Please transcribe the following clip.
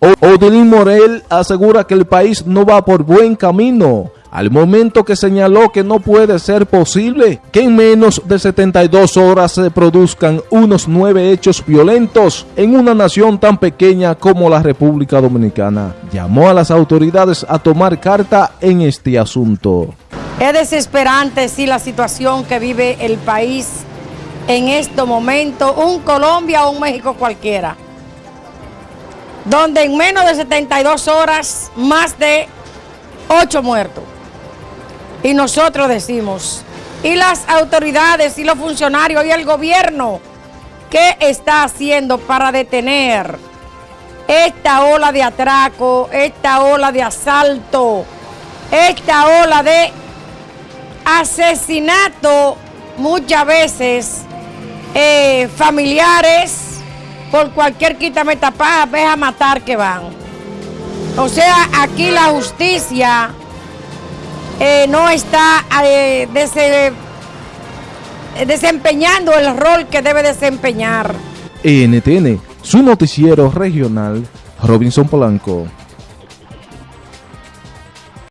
Odilín Morel asegura que el país no va por buen camino, al momento que señaló que no puede ser posible que en menos de 72 horas se produzcan unos nueve hechos violentos en una nación tan pequeña como la República Dominicana. Llamó a las autoridades a tomar carta en este asunto. Es desesperante, sí, la situación que vive el país en este momento, un Colombia o un México cualquiera donde en menos de 72 horas más de 8 muertos. Y nosotros decimos, y las autoridades y los funcionarios y el gobierno, ¿qué está haciendo para detener esta ola de atraco, esta ola de asalto, esta ola de asesinato muchas veces eh, familiares? Por cualquier quítame tapada, ve a matar que van. O sea, aquí la justicia eh, no está eh, desempeñando el rol que debe desempeñar. NTN, su noticiero regional, Robinson Polanco.